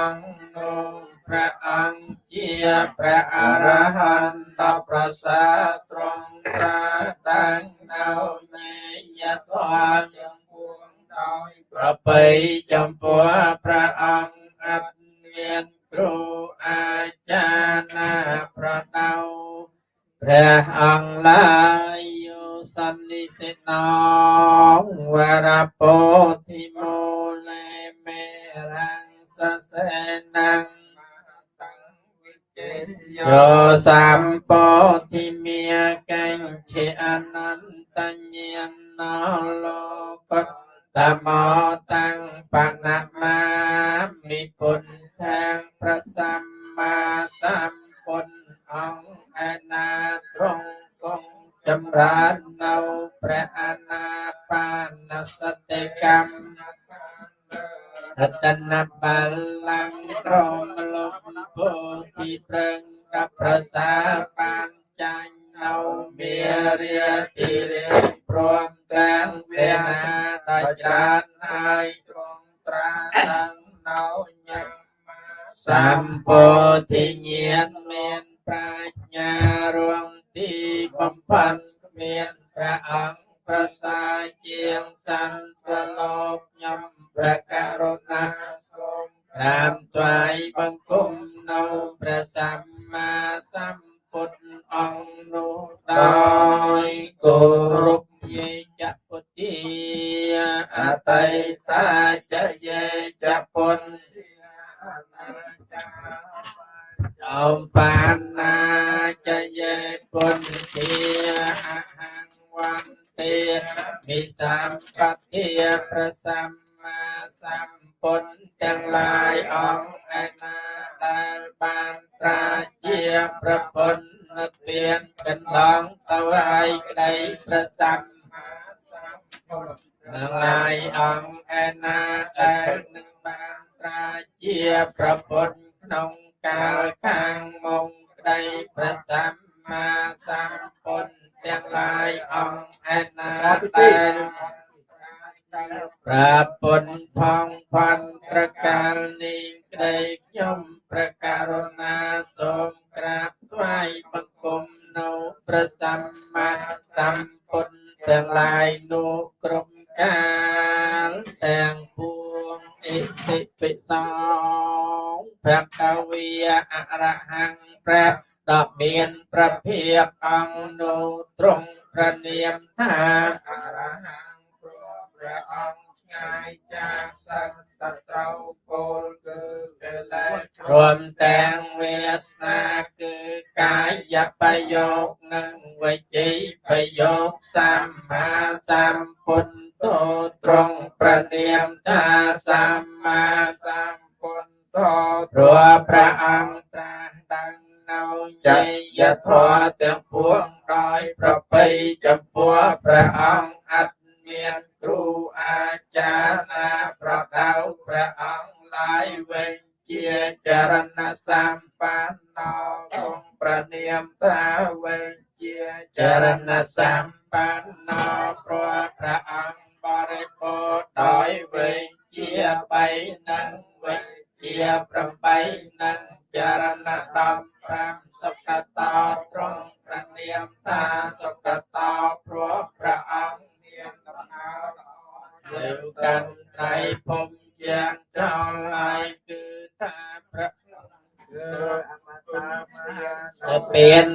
អង្គនោះព្រះអង្គជាព្រះអរហន្តប្រសើរត្រង់ត្រាតាំងនៅមេយធម៌ចំពោះដោយប្របីចំពោះព្រះអង្គអត់មានគ្រូអាចារ្យណាប្រដៅព្រះអង្គឡាយយោសន្និសិណោវរពោធិមូលេមេរាំង សសេនាងយោសម្ពោធិមាកញ្ឆេអនន្តញ្ញាណោលោកតតមោតាំងបណមាមិពុទ្ធាងប្រសម្មាសម្ពុទ្ធអង្គឯណាត្រង់គង់ចម្រើននៅព្រះអនាបានសតិកម្ម រតនបល្ល័ង្កក្រមលោកពោធិប្រឹងកប្រសាបានចាញ់នៅមេរាទីរាព្រមទាំងសេនាដែលច្រើនហើយទ្រង់ត្រាទាំងនៅញ៉ាំសម្ពោធិញាណមានប្រាជ្ញារងទីបំផាន់មានព្រះអង្គប្រសាជាងសន្ទលោកខ្ញុំ ព្រះករុណាសូមក្រាបថ្វាយបង្គំនៅព្រះសម្មាសម្ពុទ្ធអង្គនោះដោយគោរពយេចពុទ្ធាអតីតាចយេចពុនអនាចាចំបានណាចយេពុនធាអហង្វន្តិមិសម្បត្តិប្រសម្មា សម្ពុទ្ធទាំងឡាយអង្គ អរហង្គព្រះដ៏មានប្រភាពអង្គនោះទ្រង់ប្រនាមថាអរហង្គព្រោះព្រះអង្គឆ្ងាយចាកសត្វសត្រូវពលគឺកិលេសរួមទាំងវាសនាគឺកាយប្រយោគនិងវិជីប្រយោគសម្មាសម្ពុទ្ធទ្រង់ប្រនាមថាសម្មាសម្ពុទ្ធ ព្រោះព្រះអង្គត្រាស់ដឹងនៅជ័យធម៌ទាំងពួងដោយប្របីចំពោះព្រះអង្គអត់មានគ្រូអាចារ្យណាប្រដៅព្រះអង្គឡើយវិញជាចរណសម្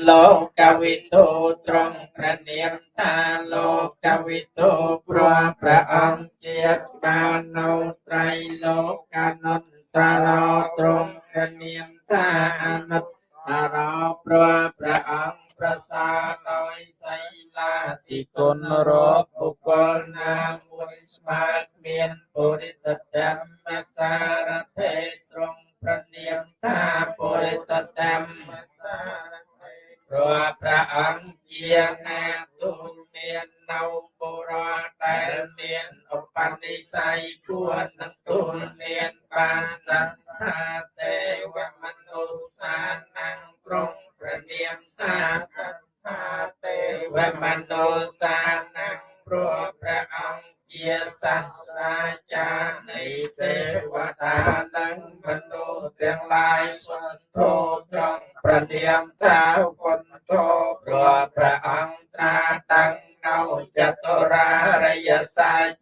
លោកវិទូ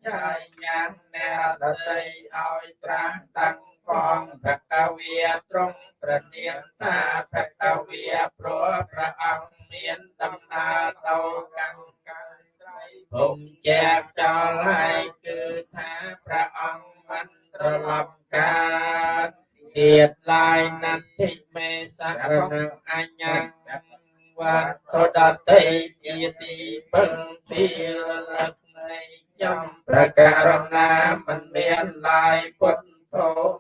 ចាយញាំអ្នកដតីឲ្យត្រាតាំងផងភគវាត្រង់ប្រនាមថាភគវាព្រោះព្រះអង្គមានដំណើរទៅកម្មកាលត្រៃភូមិចែកចោលហើយគឺថាព្រះអង្គមិនត្រឡប់កើតទៀតឡាយណដ្ឋិមេសរណងអញ្ញងវត្តដតីជាទីពឹងទីរលឹកនៃ ចំប្រការណាមិនមានឡាយពុទ្ធធ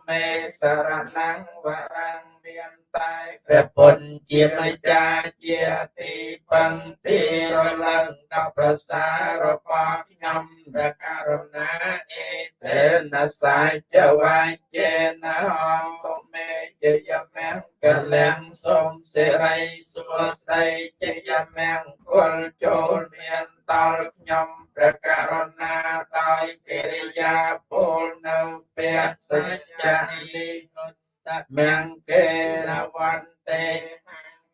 មេសរណងវរងមានតែព្រះពុទ្ធជាម្ចាស់ជាទីពឹងទីរលឹងដល់ប្រសាររបស់ខ្ញុំព្រះករុណាអេតេនសាចវាចេនហ ងទុមេជយមង្គលាំងសូមសិរីសួស្តីជយមង្គលចូលមានដល់ខ្ញុំព្រះករុណាដោយកិរិយាពលនៅពាក្យសច្ចនិនុតមង្គេលវន្ទេ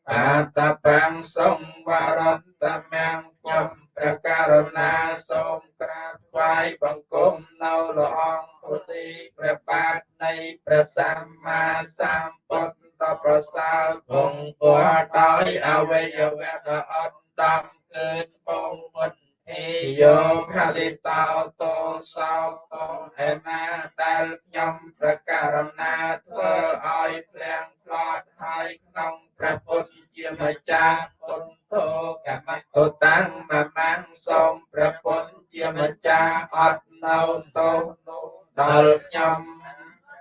បាតបង្សុងវរន្តមង្គខ្ញុំ ព្រះករុណាសូមក្រាបថ្វាយបង្គំនៅព្រះអង្គពុទ្ធីព្រះបាទនៃព្រះសម្មាសម្ពុទ្ធប្រសើរគង់ពរដោយអវយវៈដ៏អត់ដំគឺបងមុតេយោផលិតោតោសោតោអេណាដែលខ្ញុំប្រការណាធ្វើឲ្យភ្លាំ ងផ្លត់ហើយក្នុងព្រះពុទ្ធជាម្ចាស់ពុទ្ធោកម្មតតាំងមមាំងសូមព្រះពុទ្ធជាម្ចាស់អត់នៅទោសនោះដល់ខ្ញុំ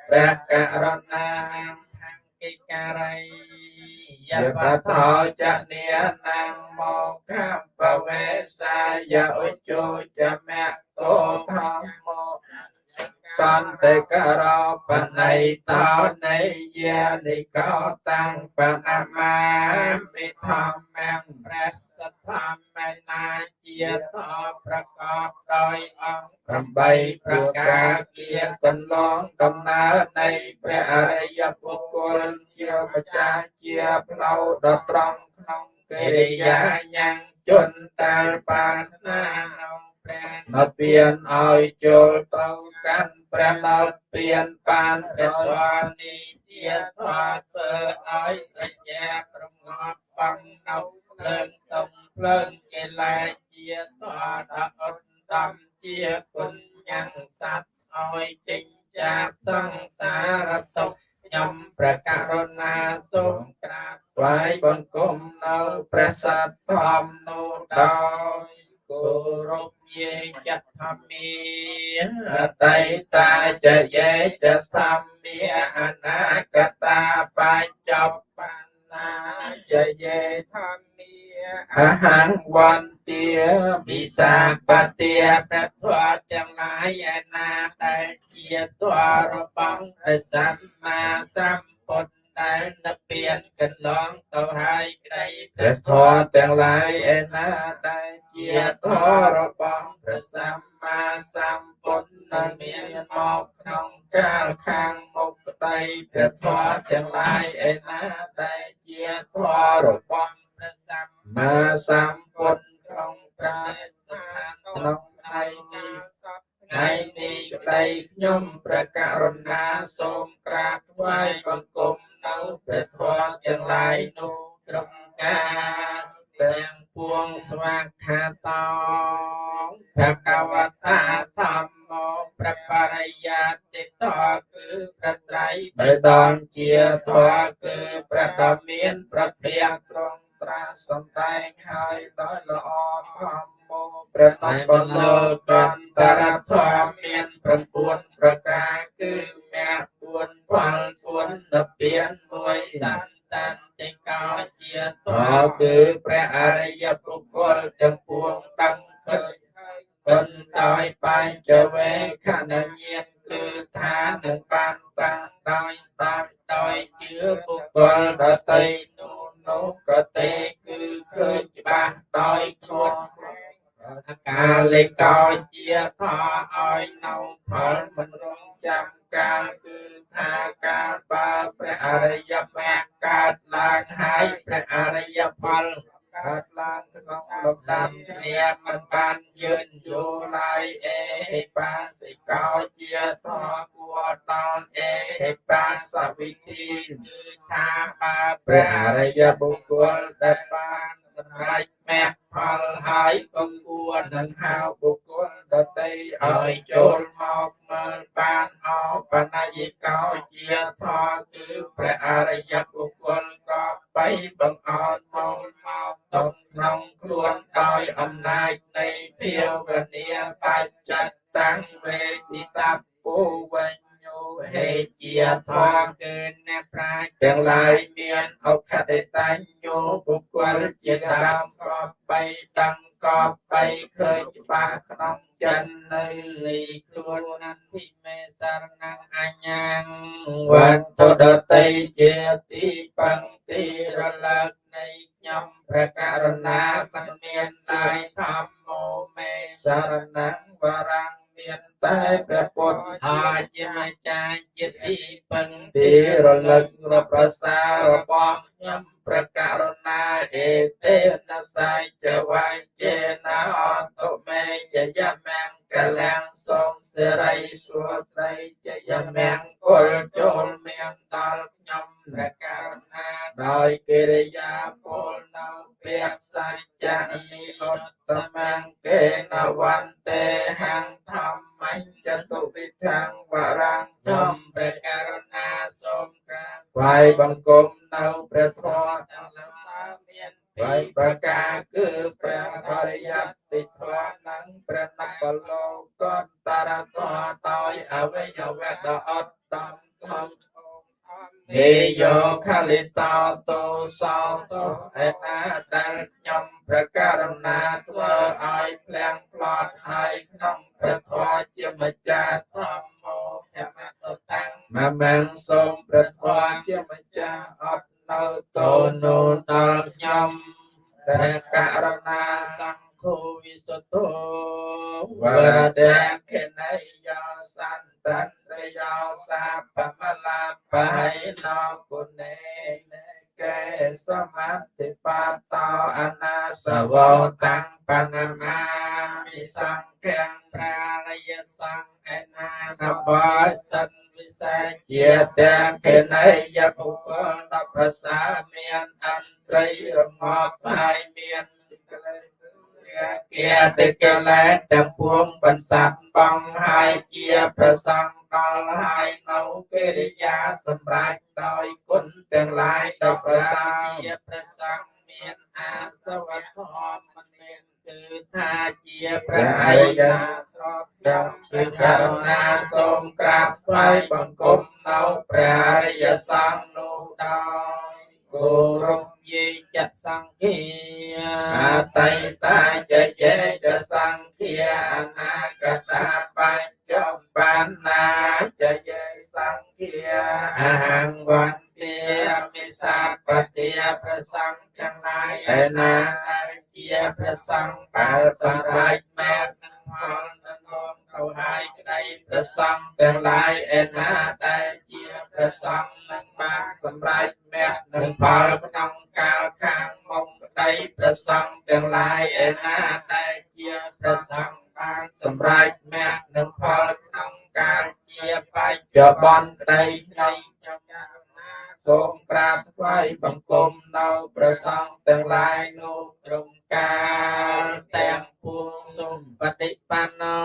ព្រះករុណាខាងកិការ័យយបតោចនេនាងមកកម្មបវេសាយឧជោចមៈតោធម្មោ សន្តិករោបណៃតោនៃយានិកោតាំងបណមាមិធម្មំព្រះសទ្ធម្មនាជាធប្រកបដោយអង្គ8ប្រការជាកន្លងដំណើរនៃព្រះអរិយបុគ្គលជាម្ចាស់ជាផ្លូវដ៏ត្រង់ក្នុងកិរិយាញ៉ាំងជនតាលប្រាថ្នាក្នុង អពៀនឲ្យចូលទៅកាន់ព្រះមោតពៀនបានដោយនីតិធម៌ធ្វើឲ្យសញ្ញាប្រងប់បំនៅភ្លើងទំភ្លើងកិលេសជាធម៌ថាអត់តំជាគុណញ៉ាំងសัตว์ឲ្យចិញ្ចាបសង្សារទុក្ខខ្ញុំព្រះករុណាសូមក្រាបថ្វាយបង្គំនៅព្រះសត្វធម្មនោះដោយ គោរពញាចធម្មាអតីតាចយេចធម្មាអនាគតាបញ្ចប់បណ្ណាចយេធម្មាអហង្វន្ទាវិសាបទាព្រះធម៌ទាំងឡាយឯណាដែលជាទររបស់ព្រះសម្មាសម្ពុទ្ធ ដែលនិព្វានកន្លងទៅហើយក្តីព្រះធម៌ទាំងឡាយឯណាដែលជាធម៌របស់ព្រះសម្មាសម្ពុទ្ធដែលមានមកក្នុងកាលខាងមុខក្តីព្រះធម៌ទាំងឡាយឯណាដែលជាធម៌របស់ព្រះសម្មាសម្ពុទ្ធក្នុងកាលក្នុងថ្ងៃនេះថ្ងៃនេះក្តីខ្ញុំព្រះករុណាសូមក្រាបថ្វាយបង្គំ នៅព្រះធម៌ទាំងឡាយនោះត្រង់ការទាំងពួងស្វាខាតោភគវតាធម្មោព្រះបរិយាតិតោគឺព្រះត្រៃបិដកជាធម៌គឺព្រះដ៏មានប្រភេទត្រង់ ត្រាសំដែងហើយដោយល្អធម្មោព្រះតបលោកន្តរធម៌មាន9ប្រការគឺមា4ផល4និព្វាន1សន្តានតិកោជាតគឺព្រះអរិយបុគ្គលទាំងពួងដឹងឃើញបន្ដោយបញ្ចវេខណញាតគឺថានឹងបានតាំងដោយស្ដាប់ដោយជឿបុគ្គលដតីនោះ នោះក៏ទេគឺឃើញច្បាស់ដោយខ្លួនកាលេកោជាផឲ្យនៅផលមិនរងចាំកាលគឺថាកាលបើបអរិយមគ្គកើតឡើងហើយព្រះអរិយផល កើតឡើងក្នុងលំដាប់គ្នាមិនបានយឺនយូរឡើយអេបាសិកោជាធម៌គួរដល់អេបាសវិធីគឺថាបើព្រះអរិយបុគ្គលដែលបានសម្រេចមគ្គផលហើយក៏គួរនឹងហៅបុគ្គលដទៃឲ្យចូល ប្រលឹករប្រសារបស់ខ្ញុំព្រះករុណាអេទេនសៃចវាយចេណាអតុមេចយមង្គលាំងសូមសិរីសួស្ដីចយមង្គលចូលមានដល់ខ្ញុំព្រះករុណាដោយកិរិយាពលនៅពាក្យសច្ចនិអត្តមង្គេនវន្បថ្វាយបង្គំនៅព្រះធម៌ទាំងលសាមានពីរប្រការគឺព្រះអរិយតិធម៌និងព្រះនបលោកតតរតដោយអវយវៈដ៏អត់តំធំហេយោខលិតោតោសោតោឯណាដែលខ្ញុំព្រះករុណាធ្វើឲ្យភ្លាំងផ្លត់ហើយក្នុងព្រះធម៌ជាម្ចាស់ធម្មោខមតតាំងមមាំងសូម ព្រះ តិកិលេសទាំងពួងបន្សាត់បងហើយជាប្រសង្ឃដល់ហើយនៅកិរិយាសម្រាប់ដោយគុណទាំងឡាយដល់ប្រសាជាប្រសង្ឃមានអាសវធម៌មិនមានគឺថាជាព្រះអរិយាស្រោបចំគឺករុណាសូមក្រាបថ្វាយបង្គំនៅព្រះអរិយសង្ឃនោះដោយ គោរពយេចសង្ឃាអតីតាចយេចសង្ឃាអនាគតាបញ្ចបណ្ណាចយេសង្ឃាអហង្វន្ទាមិសាបតិប្រសង្ឃទាំងឡាយឯណាដែលជាព្រះសង្ឃបានសម្រេចមែននឹងផលនឹងង ទៅហើយក្តីព្រះសង្ឃទាំងឡាយឯណាដែលជាព្រះសង្ឃនឹងបានសម្រេចមែននឹងផលក្នុងកាលខាងមុខក្តីព្រះសង្ឃទាំងឡាយឯណាដែលជាព្រះសង្ឃបានសម្រេចមែននឹងផលក្នុងកាលជាបច្ចុប្បន្នក្តីនៃចំណា សូមក្រាបថ្វាយបង្គំនៅព្រះសង្ឃទាំងឡាយនោះត្រង់កាលទាំងពួងសូមបតិបណ្ណោ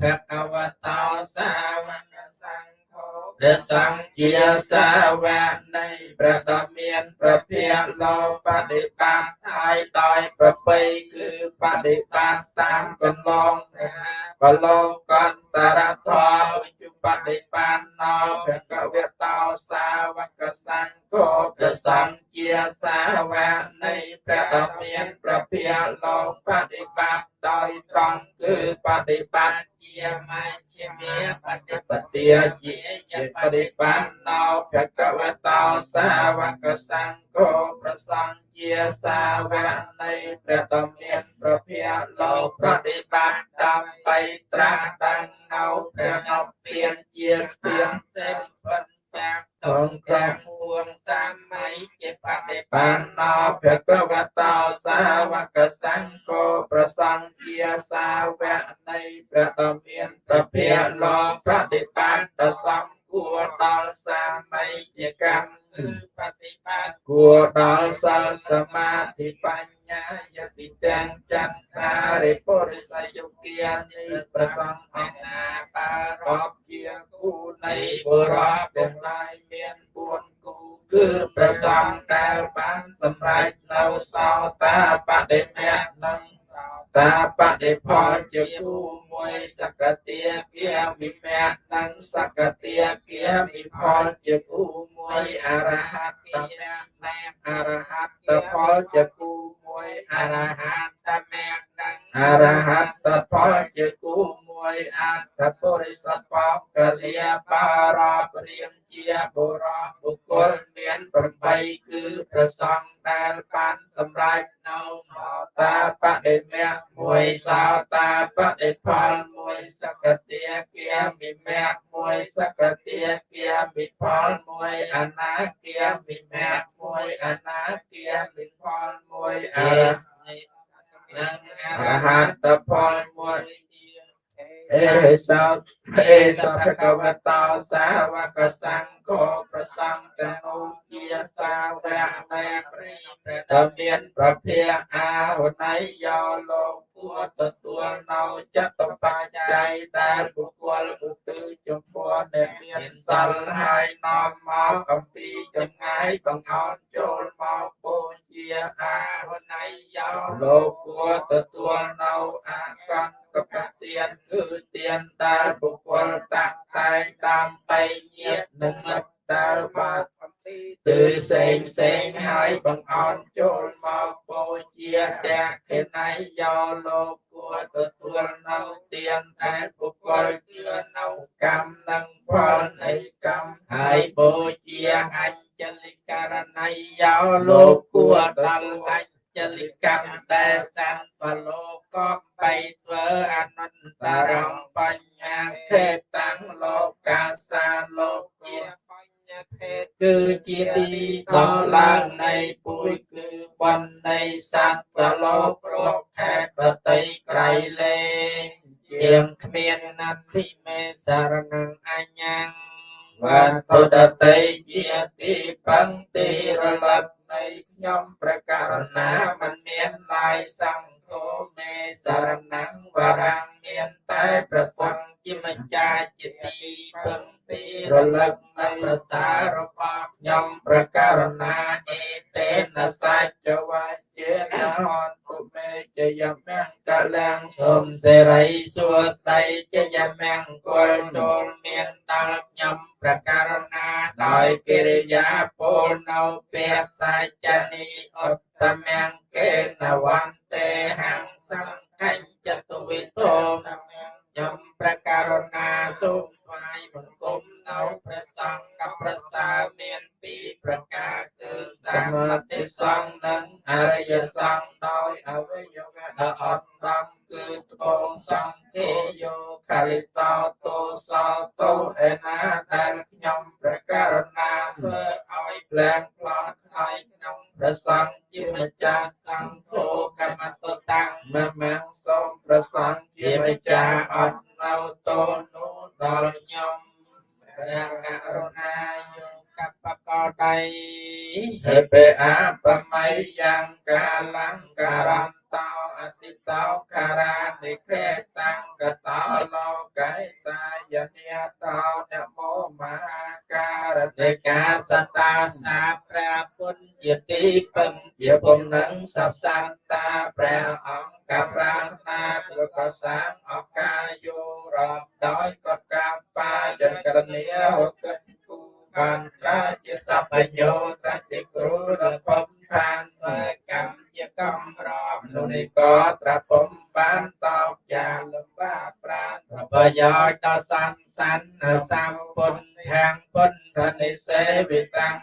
ភគវតោសាវកសង្ឃោព្រះសង្ឃជាសាវកនៃព្រះដ៏មានប្រភាលោបដិបត្តិហើយដោយប្រពៃគឺបដិបត្តិតាមកន្លងព្រះបលោកន្ត រធម៌វិជ្ជបដិបណ្ណោភគវតោសាវកសង្ឃោព្រះសង្ឃជាសាវកនៃព្រះដ៏មានប្រភាលោកបដិបត្តិដោយត្រង់គឺបដិបត្តិជាមជ្ឈិមាបដិបទាជាយបដិបណ្ណោភគវតោសាវកសង្ឃោព្រះសង្ឃ ជាសាវកនៃព្រះដ៏មានប្រភាលោកបដិបត្តិដើម្បីត្រាស់ដឹងនៅព្រះអពៀនជាស្ទៀងសេចពិតតាមតងទាំងសម័យជាបដិបណ្ណោភគវតោសាវកសង្ឃោប្រសង្ឃាសាវកនៃព្រះដ៏មានព្រះភិក្ខលោកបដិបត្តិសំគួរដល់សម័យជាកម្ម គឺបដិបត្តិគួរដល់សិលសមាធិបញ្ញាយតិទាំងចន្ទរារិពុរិសយុគានិប្រសង្ឃអនាបារពជាគូនៃបុរសទាំងឡាយមាន4គូគឺប្រសង្ឃដែលបានសម្រេចនៅសោតាបដិមៈនិងតាបដិផលជាគូ មួយសកតិគាមិមៈនិងសកតិគាមិផលជាគូមួយអរហត្តមៈនិងអរហត្តផលជាគូមួយអរហត្តមៈនិងអរហត្តផលជាគូ មួយអត្តពុរិសបកលាបារពរៀងជាបុរសបុគ្គលមាន8គឺប្រសងដែលបានសម្រេចនៅសោតាបដិមៈមួយសោតាបដិផលមួយសកតិគាមិមៈមួយសកតិគាមិផលមួយអនាគាមិមៈមួយអនាគាមិផលមួយអរហនិងអរហត្តផលមួយ អេសោអេសោភគវតោសាវកសង្ឃោប្រសង្ឃតនុជាសាវកនៃព្រះដែលមានប្រភាអាហុណៃយោលោកគួរទទួលនៅចិត្តបច្ច័យដែលបុគ្គលឧទ្ទិសចំពោះដែលមានសិលហើយនាំមកអំពីចម្ងាយបង្អោនចូលមកបូជាអាហុណៃយោលោកគួរទទួលនៅអាកន្ត កបទានគឺទានដែលបុគ្គលតាក់តែងដើម្បីញាតនិងមិត្តដែលបានអំពីគឺផ្សេងផ្សេងហើយបង្អន់ចូលមកបូជាទាំងខេណៃយោលោកគួរទទួលនៅទានតែបុគ្គលជឿនៅកម្មនិងផលនៃកម្មហើយបូជាអញ្ចလိករណីយោលោកគួរដល់អញ្ចលិកម្មដែលសੰប គឺជាទីដល់ឡើងនៃពុយគឺបណ្នៃសត្វប្រលោករកខេតបតីក្រៃលែងជាងគ្មាននន្តិ រីសួស្តីជយមង្គលចូលមានដល់ខ្ញុំប្រការណាដោយកិរិយាពលនៅពា ព្រះករុណាយោកបកោដៃហេបេអបមៃយ៉ាងកាលង្ការន្តោអតិតោការានិក្រេតាំងកតោលោកៃតាយនិតោនមោមហាការតិកាសតាសាព្រះពុទ្ធជាទីពឹងជាពំនឹងសព្វសន្តាព្រះអង្គកប្រាថ្នាទុកសាងអកាយោរាប់ ជាសពញ្ញោត្រាជាគ្រូដល់ពំខានធ្វើកម្មជាកំរំនុនិក៏ត្រាពំបានតោកយ៉ាងលំបាកប្រានប្រយោជន៍ដល់សង្សានសម្ពុទ្ធខាងពុទ្ធនិសេវិតាំង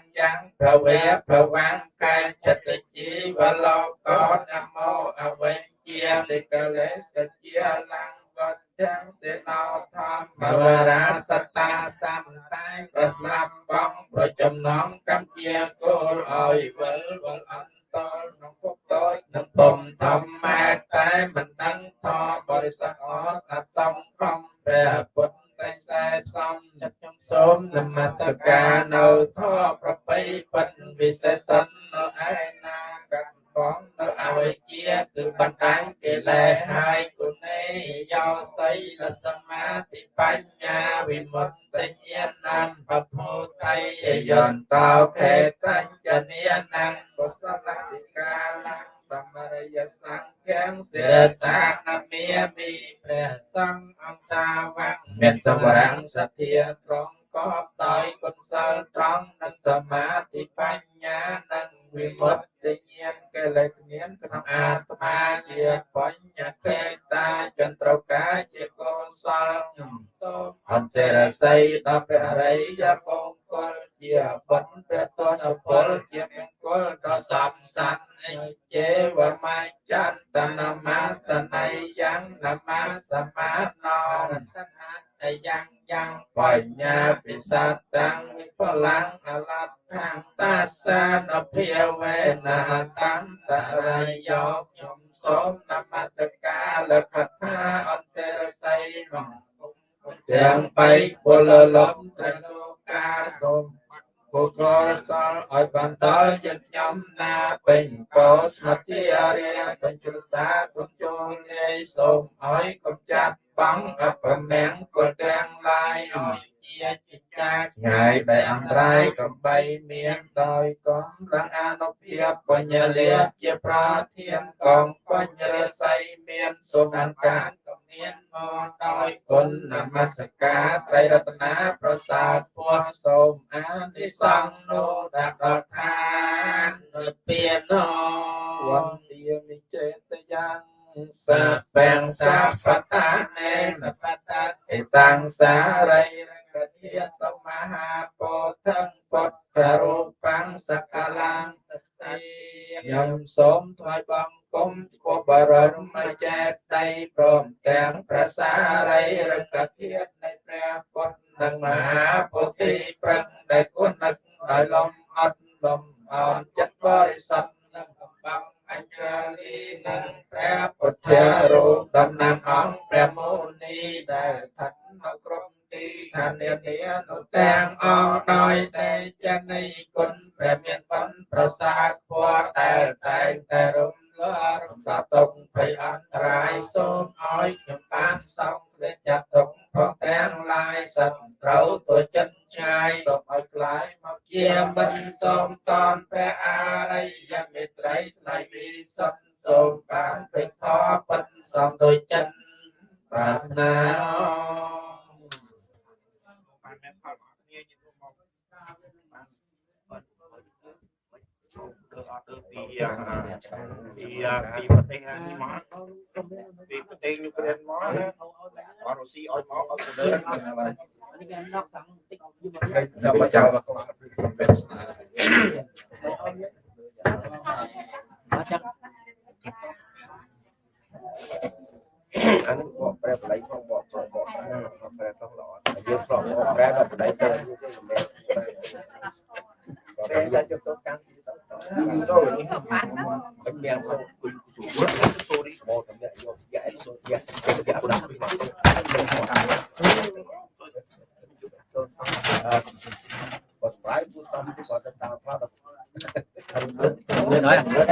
សាវៈមានសវាងសទ្ធាត្រង់កបដោយគុណសិលត្រង់និងសមាធិបញ្ញានិង វិមុតតិញ្ញាណកិលេសមានក្នុងអាត្មាជាបញ្ញកេតាចន្ទ្រកាជាកុសលខ្ញុំសូមអន្តរស័យដល់ព្រះរិយបង្គលជាបុណ្យព្រះទស្សពលជាមង្គលដ៏សំសានអិចេវមច្ចន្តនមសន័យយ៉ាងនមសមាណោរតនាតយ៉ាងយ៉ាងបញ្ញាពិសតតាំងវិបលាំងអលត្ថាំតាសានភិវេណាតន្តរយោខ្ញុំសូមនមស្ការលកថាអន្តរស័យក្នុងទាំងបីពលលំត្រលោកាសូម គុសលសលឲ្យបានដល់យើងខ្ញុំណាពេញកោស្មតិអរិយបញ្ជុសាគុំចូលលាយសូមឲ្យកុំចាត់បងអបមាំងគុលទាំងឡាយឲ្យ ជាចិច្ចាឆ្ងាយដែលអន្តរាយកំបីមានដោយកំឡងអនុភាពបញ្ញលាជាប្រធានកងបញ្ញរស័យមានសុខអន្កានកំមានមកដោយគុណនមស្ការត្រៃរតនាប្រសាទពោះសូមអានិសង្ឃនោដាក់ដល់ឋាននិព្វានវន្ទាមិចេតយ៉ាងសាពេងសាបតានេនបតាទេតាំងសារីរ កធាសមហាពោធិពុទ្ធរូបាំងសកលាងទសេខ្ញុំសូមថ្វាយបង្គំឈ្មោះបរមចេតៃព្រមទាំងប្រសារីរកធានៃព្រះពុទ្ធនិងមហាពុទ្ធិប្រឹងដែលគុណនឹកដោយលំអត់លំអន់ចិត្តបរិសុទ្ធ ទាំងអស់ដោយតែចនៃគុណព្រះមានបំប្រសាខ្ពស់ដែលតែងតែរំលើរំសាទុកភ័យអន្តរាយសូមឲ្យខ្ញុំបានសង្ឃព្រះចាត់ទុកផងទាំងឡាយសត្រូវទៅចិត្តឆ្ងាយសូមឲ្យខ្លាយមកជាមិនសូមតនព្រះអរិយមេត្រីថ្លៃវិសុទ្ធសូមបានពេញធម៌ពិតសំដោយចិត្តប្រាថ្នាបានមានផលមកគ្នាញញុំមកបានបើទៅអត់ទៅពីពី ពីប្រទេសនេះមកពីប្រទេសយូក្រែនមកអត់រុស្ស៊ីឲ្យមកអត់ទៅដើរចាំមកចាំមកចាំអានេះបកប្រែបល័យផងបកបកបកប្រែផងល្អយើងប្រកបប្រែដល់បល័យទៅយើងសម្រាប់ប្រែតែទៅសូមកម្មទៅនេះខ្ញុំមាន សូមគុយសូមសូរីបកតំណាក់យកយ៉ាសូយ៉ាយ៉ាដាក់ពីមកបកប្រែគូសំទីបកទៅតាមផ្លាត់មាន nói ăn rất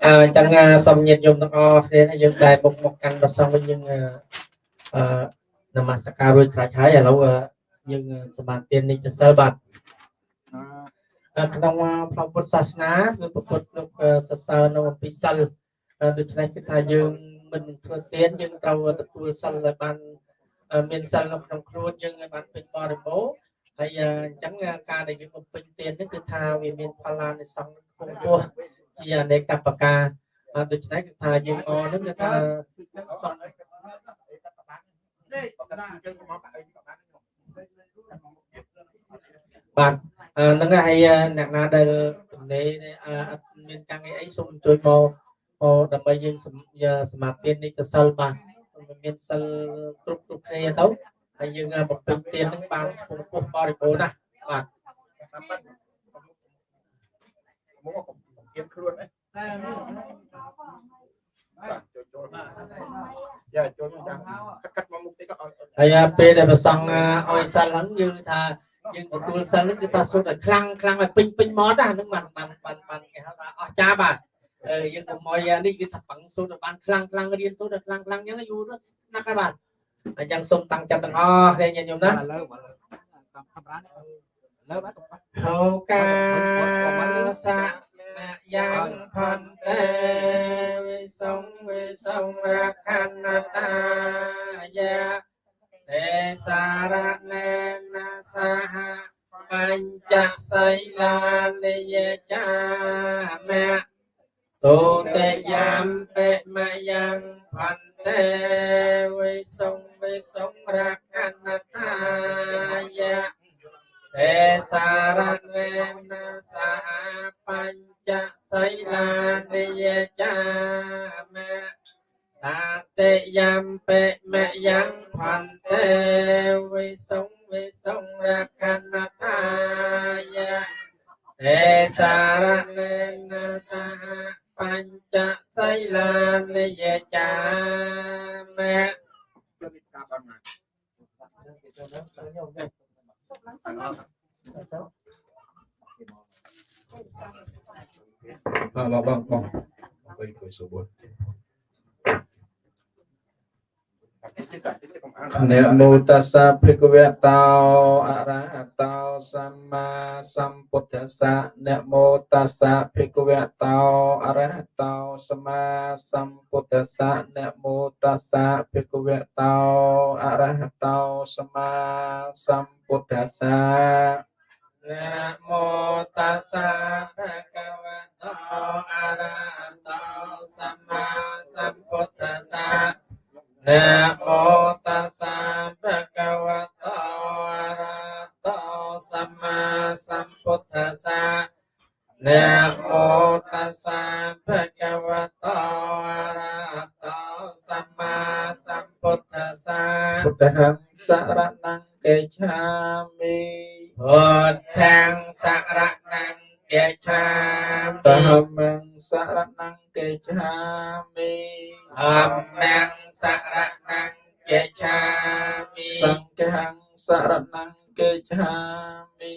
à chẳng xong nhiệt dùng tăng o thế là dùng dài một một căn và xong với nhưng à nằm mà saka rồi khai thái ở lâu nhưng sầm bàn tiền đi cho sơ bạt ក្នុងក្នុងពុទ្ធសាសនាគឺពុទ្ធលោកសរសើរនៅអំពីសិលដូច្នេះគឺថាយើងមិនធ្វើទានយើងត្រូវទទួលសិលឲ្យបានមានសិលនៅក្នុងខ្លួនយើងឲ្យបានពេញបរិបូរណ៍ហើយអញ្ចឹងការដែលយើងបំពេញទាននេះគឺថាវាមានផលឡានិសង្ឃគង់ពោះជាអនេកបកាដូច្នេះគឺថាយើងអនឹងគឺថាសំបា ទហ្នឹងហើយអ្នកណាដែលទំនេរអត់មានការងារអីសូមជួយមកដើម្បីយើងសមាធិនេះទៅសិលបាទមានសិលគ្រប់គ្រប់គ្នាទៅហើយយើងបំពេញទាននឹងបានខ្ពស់ខ្ពស់បរិបូរណ៍ណាស់បាទតាមប៉ិនមកខ្ញុំគៀនខ្លួនឯង បាទចូលចូលយ៉ាចូលចាំកាត់មកមុខតិចក៏ឲ្យហើយពេលដែលប្រសង់ឲ្យសិលហ្នឹងយើងថាយើងទទួលសិលហ្នឹងគឺថាសុទ្ធតែខ្លាំងខ្លាំងឲ្យពេញពេញមកណាហ្នឹងបានបានបានបានគេហៅថាអស់ចាបាទអឺយើងទៅមកនេះគឺថាបង្សុទ្ធតែបានខ្លាំងខ្លាំងរៀនសុទ្ធតែខ្លាំងខ្លាំងអញ្ចឹងយូរណាស់ណាស់ហើយបាទអញ្ចឹងសូមតាំងចិត្តទាំងអស់គ្នាញាតិញោមណាលើលើតាមកាមេរ៉ាលើបាទហោកាសៈមយ៉ាងផន្តេវិសុងវិសុងរខណ្ណតាយាទេសារណេនសហបញ្ចសីលានិយចាមៈទុតិយំពេមយ៉ាងផន្តេវិសុងវិសុ ងរខណ្ណតាយាទេសារណេនសហបញ្ចសីលានិយចាមៈតាតិយំពេមយ៉ាងផន្តេវិសុងវិសុងរខណតាយៈទេសារណេនសហបញ្ចសីលានិយចាមៈជួយការបានមកបងបងបងបងអង្គុយអង្គុយសុបតិច តិចតិចខ្ញុំអាននមោតស្សៈភិក្ខវៈតោអរហតោសម្មាសម្ពុទ្ធស្សៈនមោតស្សៈភិក្ខវៈតោអរហតោសម្មាសម្ពុទ្ធស្សៈនមោតស្សៈភិក្ខវៈតោអរហតោស นะโมตัสสะภะคะวะโตอะระหะโตสัมมาสัมพุทธัสสะนะโมตัสสะภะคะวะโตอะระหะโตสัมมาสัมพุทธัสสะนะโมตัสสะภะคะวะโตอะระหะโตสัมมาสัมพุทธัสสะพุทธังสรณังเกชามิ มิ ហមង្សរណង្កេឆាមិ ธัมมังสรณังเกชามิ សង្ឃង្សរណង្កេឆាមិ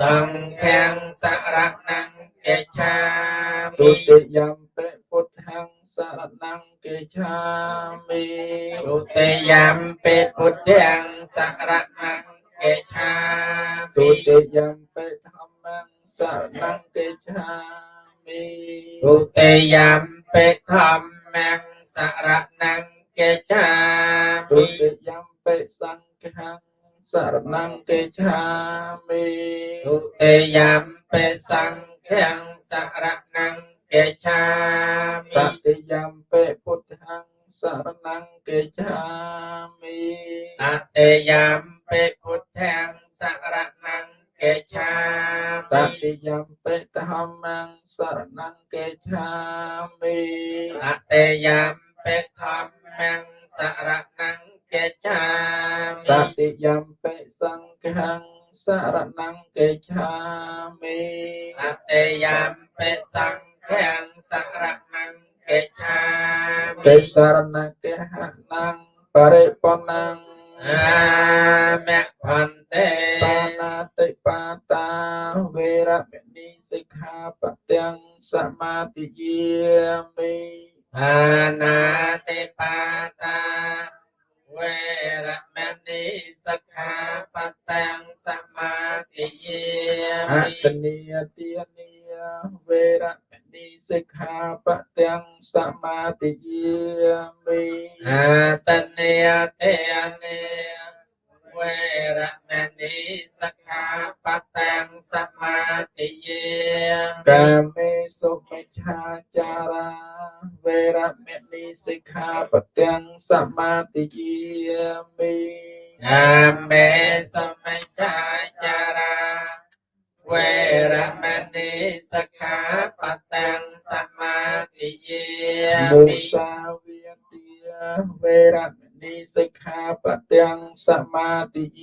สังฆังสรณังเกชา ទុ มิ តិយំ ំ ទេយំពេធម្មំសរណំកេចាទុតិយំពេសង្ឃំសរណំកេចាមិទុតិយំពេសង្ឃំសរណំកេចាមិតតិយំពេពុទ្ធំសរណំកេចាមិអតិយំពេពុទ្ធំសរណំកេចាមិតតិយំ មាំងសរណង្គេថាមិអតេយាមពេធម្មំសរណង្គេថាមិតតិយាមពេសង្ឃំសរណង្គេថាមិអតេយាមពេសង្ឃំសរណង្គេថាមិទេសរណង្គេហណង្បរិបុណង្អាមៈផន្តេបាណាតិបាតាវេរមណីសិក្ខាបទាំងសមាទិយាមិបាណាតិបាតាវេរមណីសិក្ខាបតាំសមាទិយាអមិតនីយទានីវេរមណីសិក្ខាបទាំងសមាទិយាមិអាតនេយតេនេវេ មាទិយាកាមិមេសុមិច្ឆាចារាវេរមណីសិក្ខាបទាំងសមាទិយាមិអាមេសមិច្ឆាចារាវេរមណីសិក្ខាបតាំសមាទិយាមុមិសាវាទាវេរមនីសិក្ខាបទាំងសមាទិយា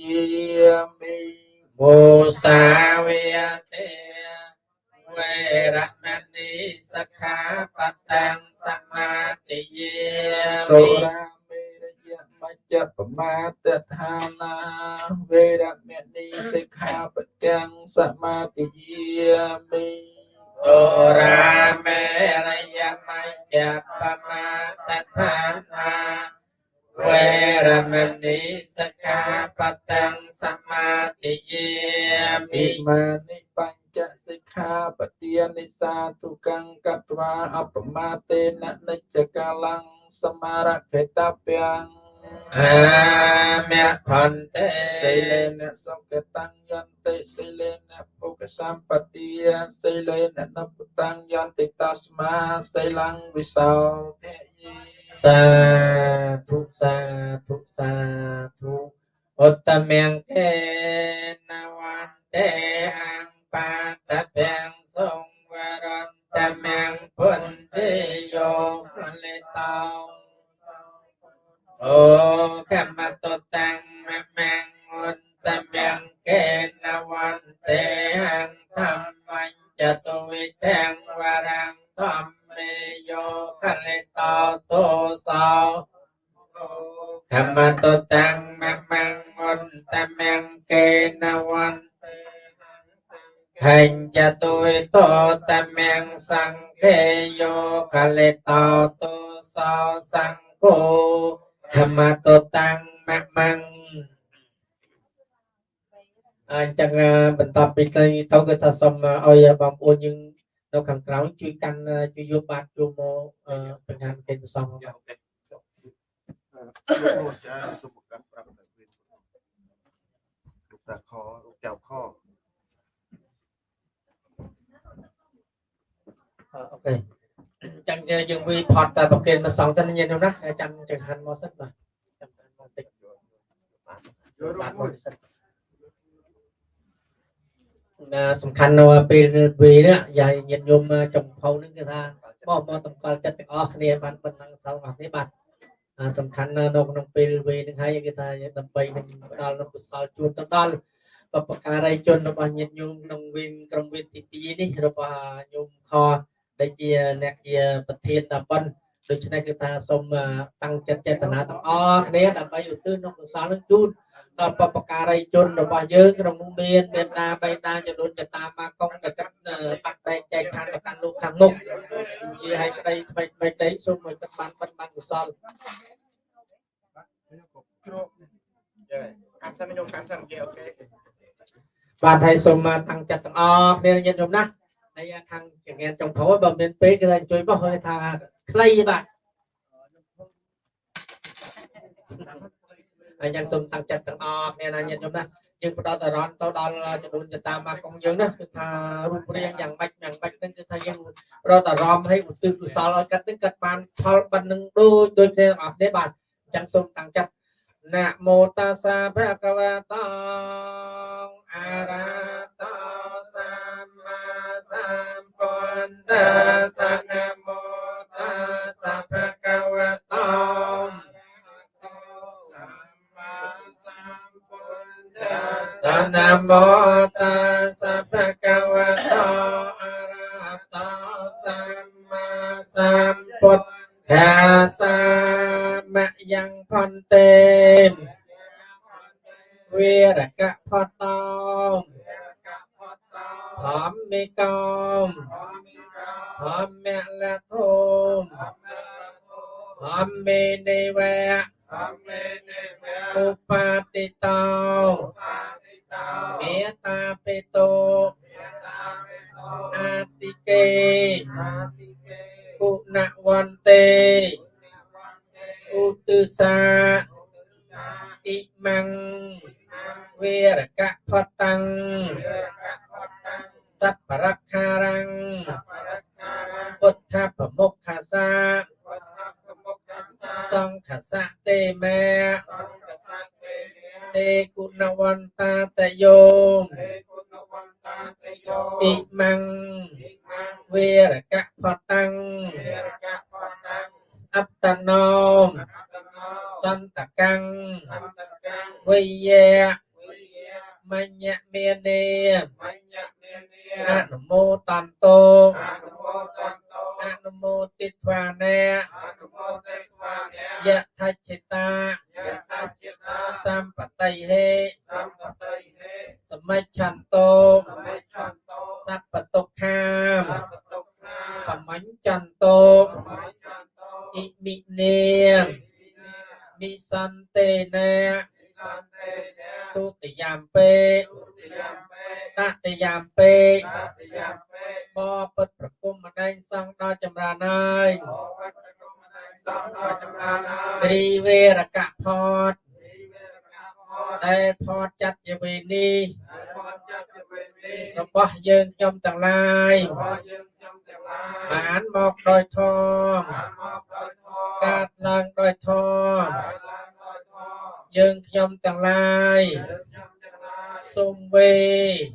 មណីសិក្ខាបតាំងសមាទិយាមិិមានិបញ្ចសិក្ខាបទានិសាទុកੰកត្វាអបមាតេននិច្ចកាលੰសមារខេតពាំងអាមៈផន្តិសិលេនសុគតੰយន្តិសិលេនពុកសម្បទាសិលេននពុតੰយន្តិតស្មាសិលੰវិសោ ធយេសាធុសាធុសាធុឧត្តមង្កេនវន្តេអង្បាតពាំងសង្វរន្តមង្ពុនទេយោផលិតោអូកម្មតតាំងមមង្ឧត្តមង្កេនវន្ទេអង្ធម្មញ្ចតុវិទាំងវរង្តោទោសោធម្មតតាំងមមង្អន្តមង្កេនវន្ទេហេញ្ចតុវិតោតមង្សង្ឃេយោកលេតោទោសោសង្ឃោធម្មតតាំងមមង្អញ្ចឹងបន្តពីទៅទៅគឺថាសូមឲ្យបងប្អូនយើង នៅខាងក្រៅជួយកាន់ជួយយកបាតចូលមកបង្ហាញកិច្ចប្រសងយ៉ាអូខេលោកចាសុំប្រកាសប្រាប់តែវិញលោកតាខលោកចៅខអូខេអញ្ចឹងយើងវាផតតែប្រកេនមកសងសិនញាតិញោមណាចាំចង្ហាន់មកសិនបាទចាំចង្ហាន់មកតិចបាទមកសិនណា សំខាន់នៅពេលវានេះយាយញាតិញោមចំផៅនឹងគឺថាមកមកតម្កល់ចិត្តទាំងអស់គ្នាបានប៉ុណ្ណឹងសល់របស់នេះបាទអាសំខាន់នៅក្នុងពេលវេនឹងហើយគឺថាដើម្បីនឹងផ្ដល់នូវកុសលជូនទៅដល់បព្វការីជនរបស់ញាតិញោមក្នុងវេនក្រុមវេនទី2នេះរបស់ញោមខដែលជាអ្នកជាប្រធានដល់ប៉ុន ដូច្នេះគឺថាសូមតាំងចិត្តចេតនាទាំងអស់គ្នាដើម្បីឧទ្ទិសនូវកុសលនឹងជូនដល់បព្វការីជនរបស់យើងក្នុងនោះមានមេត្តាបៃតាចំនួនកតាមាកងកកិតបាត់បែកចែកឋានទៅកាន់លោកខាងមុខជាឲ្យក្តីថ្មីថ្មីក្តីសូមឲ្យទឹកបានបិណ្ឌបានកុសលគ្រូចាកាន់សិនខ្ញុំកាន់សិនគេអូខេបាទហើយសូមតាំងចិត្តទាំងអស់គ្នាញាតិញោមណាហើយខាងចង្កៀនចុងក្រោយបើមានពេលគឺថាជួយបោះឲ្យថា ខ្លីបាទហើយយ៉ាងសូមតាំងចិត្តទាំងអស់គ្នាណាញាតិញោមណាយើងផ្ដោតអារម្មណ៍ទៅដល់ចំនួនចតាមកកងយើងណាគឺថារូបរាងយ៉ាងម៉េចយ៉ាងម៉េចហ្នឹងគឺថាយើងផ្ដោតអារម្មណ៍ឲ្យឧទ្ទិសកុសលឲ្យកាត់នេះកាត់បានផលប៉ុណ្្នឹងដូចដូចគ្នាទាំងអស់គ្នាបាទអញ្ចឹងសូមតាំងចិត្តណាមោតាសាភៈកវតោអរហតោសម្មាសម្ពុទ្ធស្សណាមោតា ស្សណាមោតាសាភៈកវតោអរហតោសម្មាសម្ពុទ្ធស្សសមយ៉ាងផន្តេវិរកផតោធម្មិកោមធម្មលធោមធ ម្មេនិវៈឧបាតិតោមេត្តាបេតោអាតិកេគុណវន្ទេឧទិសាអ៊ិមੰវិរកផតੰសัพពរខារੰពុទ្ធប្រមុខខាសាសង្ឃ សៈទេមេទេគុណវន្តាតយោអ៊ិមੰវិរកផតੰអត្តនោមសន្តកកាំងសន្តកាំវិយៈវិយៈ មញ្ញមេនេមញ្ញមេនីអនុមោតន្តោអនុមោទន្តោអនុមោទិត្វានេអនុមោទិស្វានិយថច្ឆិតាយតចេតាសម្បតិហេសម្បតិហេសមិច្ឆន្ទោសមេឆន្តោសัพពតុក្ខាមសព្វទុក្ខាបមញ្ញន្ទោសមេឆន្តោអ៊ិមិនេមិសន្ទេនេសន្តិនេ ទុតិយំពេទុតិយំពេតតិយំពេតតិយំពេបបិទ្ធប្រគុំម្ដែងសង្ឃដល់ចម្រើនហើយអវត្តគុំណៃសំដល់ចម្រើនហើយរីវេរកផតនិវេរកផតដែលផតចាត់ជាវេនេះហើយផតចាត់ជាវេនេះរបស់យើងខ្ញុំទាំងឡាយរបស់យើងខ្ញុំទាំងឡាយបានមកដោយធម៌បានមកដោយធម៌កើតឡើងដោយធម៌កើតឡើងដោយធម៌ យើងខ្ញុំទាំងឡាយយើងខ្ញុំទាំងឡាយសូមវេ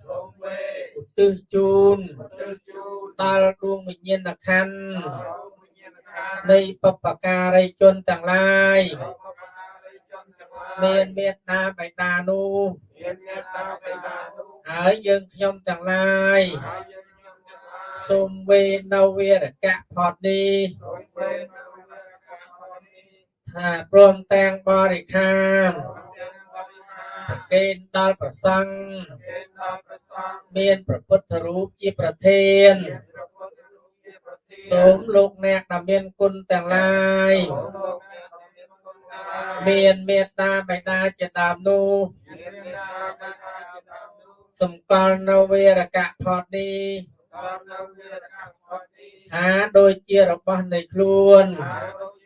សូមវេឧទ្ទិសជូនទិជូនដល់ដួងវិញ្ញាណក្ខន្ធដល់វិញ្ញាណក្ខន្ធនៃបព្វការីជនទាំងឡាយនៃបព្វការីជនទាំងឡាយមានមេត្តាបិតានោះមានមេត្តាបិតានោះហើយយើងខ្ញុំទាំងឡាយហើយយើងខ្ញុំទាំងឡាយសូមវេនៅវីរកៈផតនេះសូមវេនៅវិរកផតនេះ ថាព្រមទាំងបរិខារទាំងបរិហាប្រកេនដល់ប្រសង្ឃគេដល់ព្រះសង្ឃមានព្រះពុទ្ធរូបជាប្រធានមានព្រះពុទ្ធរូបជាប្រធានសូមលោកអ្នកដែលមានគុណទាំងឡាយសូមលោកអ្នកដែលមានគុណទាំងឡាយមានមេត្តាបិតាជាដើមនោះមានមេត្តាបិតាជាដើមនោះសម្គាល់នៅវីរកៈផតនេះដល់នៅវិរកផតនេះថាដូចជារបស់នៃខ្លួនហើយដូចជារបស់នៃខ្លួន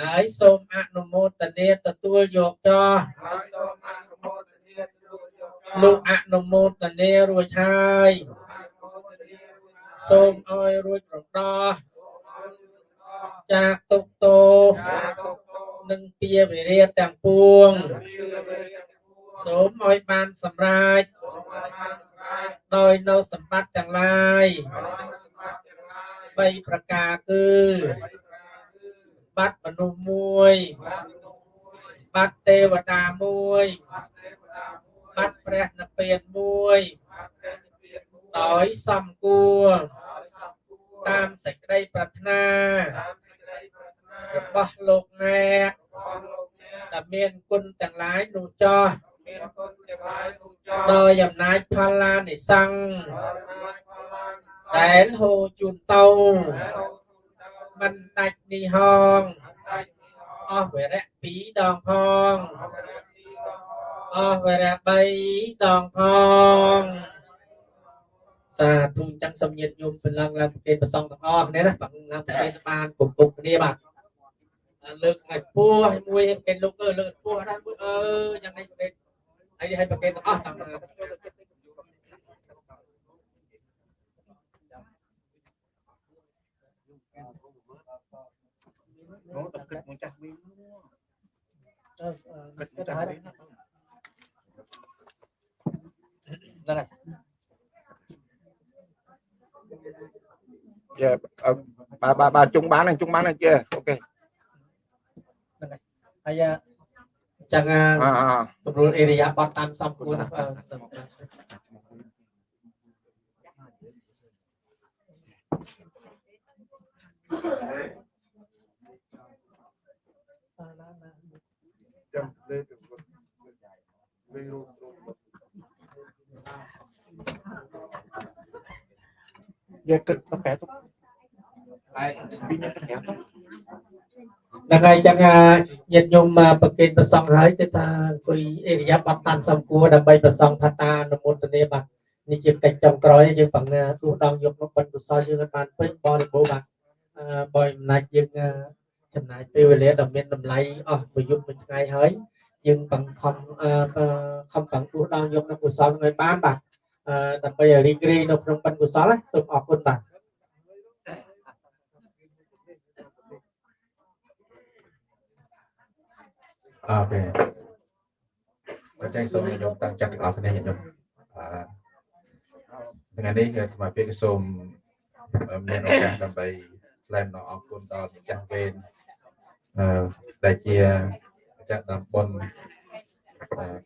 ហើយសូមអនុមោទនាទទួលយកចោះហើយសូមអនុមោទនាទទួលយកលោកអនុមោទនារួចហើយអនុមោទនារួចហើយសូមឲ្យរួចរដោះសូមឲ្យរួចរាល់ចាកទុកទោសការទុកទោសនិងពាវិរិយទាំងពួងពីវិរិយទាំងពួងសូមឲ្យបានសម្រេចសូមឲ្យបានសម្រេចដោយនៅសម្បត្តិទាំងឡាយដោយសម្បត្តិទាំងឡាយបីប្រការគឺបីប្រការគឺ បាត់មនុស្សមួយបាត់ទុកមួយបាត់ទេវតាមួយបាត់ទេវតាមួយបាត់ព្រះនិព្វានមួយបាត់ព្រះនិព្វានមួយដោយសំគួរដោយសំគួរតាមសេចក្តីប្រាថ្នាតាមសេចក្តីប្រាថ្នារបស់លោកអ្នករបស់លោកអ្នកដែលមានគុណទាំងឡាយនោះចោះមានគុណទាំងឡាយនោះចោលដោយអំណាចផលឡានិសង្ឃដោយបានផលឡើងសដែលហូរជូនទៅ ដែលអូទូទៅមិនដាច់នេះហងអត់ដាច់នេះអអស់ស់វរៈពីរដងផងអស់រទីដល់អស់វរៈបីដងផងសាធុចឹងសំញាតញោមព្រលឹងឡើងប្រគេនប្រសងទាំងអស់គ្នាណាបងឡើងប្រគេនបានគប់គប់គ្នាបាទលើកឲ្យពោះឲ្យមួយឲ្យប្រគេនលោកអើលើកឲ្យពោះដែរមួយអើយ៉ាងនេះប្រគេនហើយឲ្យប្រគេនទាំងអស់តាម នោះតែគិតមួយចាស់វិញគិតមួយចាស់វិញហ្នឹងហើយយើបាទបាទបាទជុងបានជុងបានជើអូខេហើយចឹង អអសម្រួលអេរិយាបថតាមសំគួរណាបាទចាំលេទៅលេរូបយើគិតទៅកែទៅហើយពីនេះទៅកែទៅហ្នឹងហើយចឹងញាតិញោមប្រគេនប្រសងហើយគឺថាអង្គុយអេរិយាបថតាមសំគួរដើម្បីប្រសងផតានុមោទនាបាទនេះជាកិច្ចចុងក្រោយយើងបង្ហាទោះដងយកមកបុណ្យកុសលយើងឲ្យបានពេញបរិបូរណ៍បាទអឺបើអំណាចយើងអឺ ចំណាយពេលវេលាដ៏មានតម្លៃអស់មួយយប់មួយថ្ងៃហើយយើងបង្ខំអឺខំបង្ទោះដងយកនៅកុសលនឹងឲ្យបានបាទអឺដើម្បីឲ្យរីករាយនៅក្នុងបុណ្យកុសលណាសូមអរគុណបាទអូខេអញ្ចឹងសូមញាតិញោមតាំងចិត្តទាំងអស់គ្នាញាតិញោមអឺថ្ងៃនេះគឺថ្មពេលសូមមានឱកាសដើម្បីថ្លែងអំណរអគុណដល់ម្ចាស់វេនអឺ ដែលជាចាក់តាមប៉ុន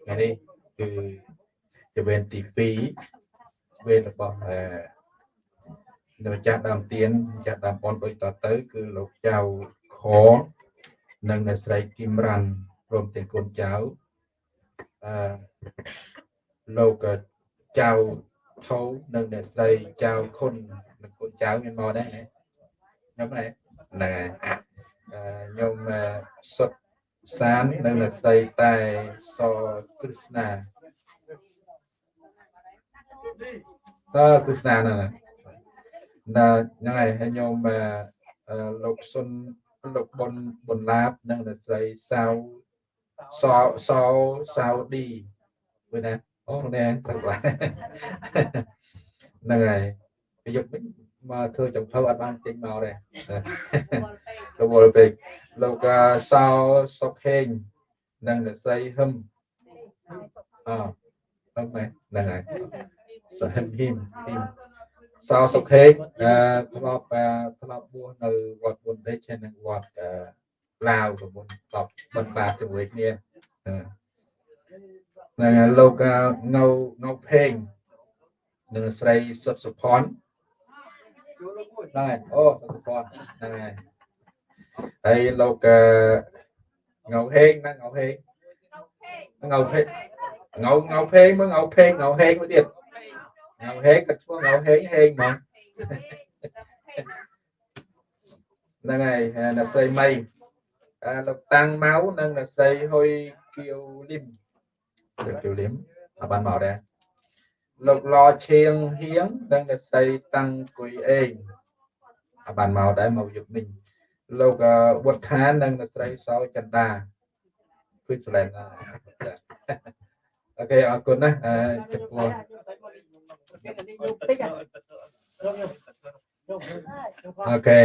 ថ្ងៃនេះគឺជាវេនទី2វេនរបស់អឺនៅម្ចាស់ដើមទៀនម្ចាស់ដើមប៉ុនដូចតទៅ គឺលោកចៅខនិងអ្នកស្រីគឹមរ៉ាន់ព្រមទាំងកូនចៅអឺលោកចៅថោនិងអ្នកស្រីចៅខុននិងកូនចៅមានមកដែរខ្ញុំដែរហ្នឹងហើយ ខ្ញុំសុតសាននិងអ្នកស្រីតែសគ្រឹស្ណាតើគ្រឹស្ណាហ្នឹងណាហ្នឹងហើយខ្ញុំលោកសុនលោកបុនបុនឡាបនិងអ្នកស្រីសាវសសសាវឌីមួយណាអូនេះទៅបាទហ្នឹងហើយប្រយុទ្ធវិញ មកធ្វើចំភៅអត់បានចេញមកទេរវល់ពេកលោកសោសុខេងនិងអ្នកស្រីហឹមអហឹមហ្នឹងហើយសហឹមហ៊ីមហ៊ីមសោសុខេងធ្លាប់ធ្លាប់បួសនៅវត្តបុនដេចនិងវត្តឡាវប្រមុនតបបន្តបាជាមួយគ្នាហ្នឹងហើយលោកងៅងៅភេងនិងស្រីសុតសុផន ដែរអូសុតសុផនហ្នឹងហើយហើយលោកងៅហេងណាងៅហេងងៅភេងងៅងៅភេងមើលងៅភេងងៅហេងមួយទៀតងៅហេងក៏ឈ្មោះងៅហេងហេងហ្មងហ្នឹងហើយអ្នកស្រីមីលោកតាំងម៉ៅនិងអ្នកស្រីហ៊ុយគៀវលឹមលោកគៀវលឹមអត់បានមកដែរលោកឡឈៀងហៀងនិងអ្នកស្រីតាំងគួយអេងអត់ បានមកដែរមកយុគនេះលោកវុតខាននិងអ្នកស្រីសោចន្ទាគឺឆ្លែងអូខេអរគុណណាចំពោះអូខេ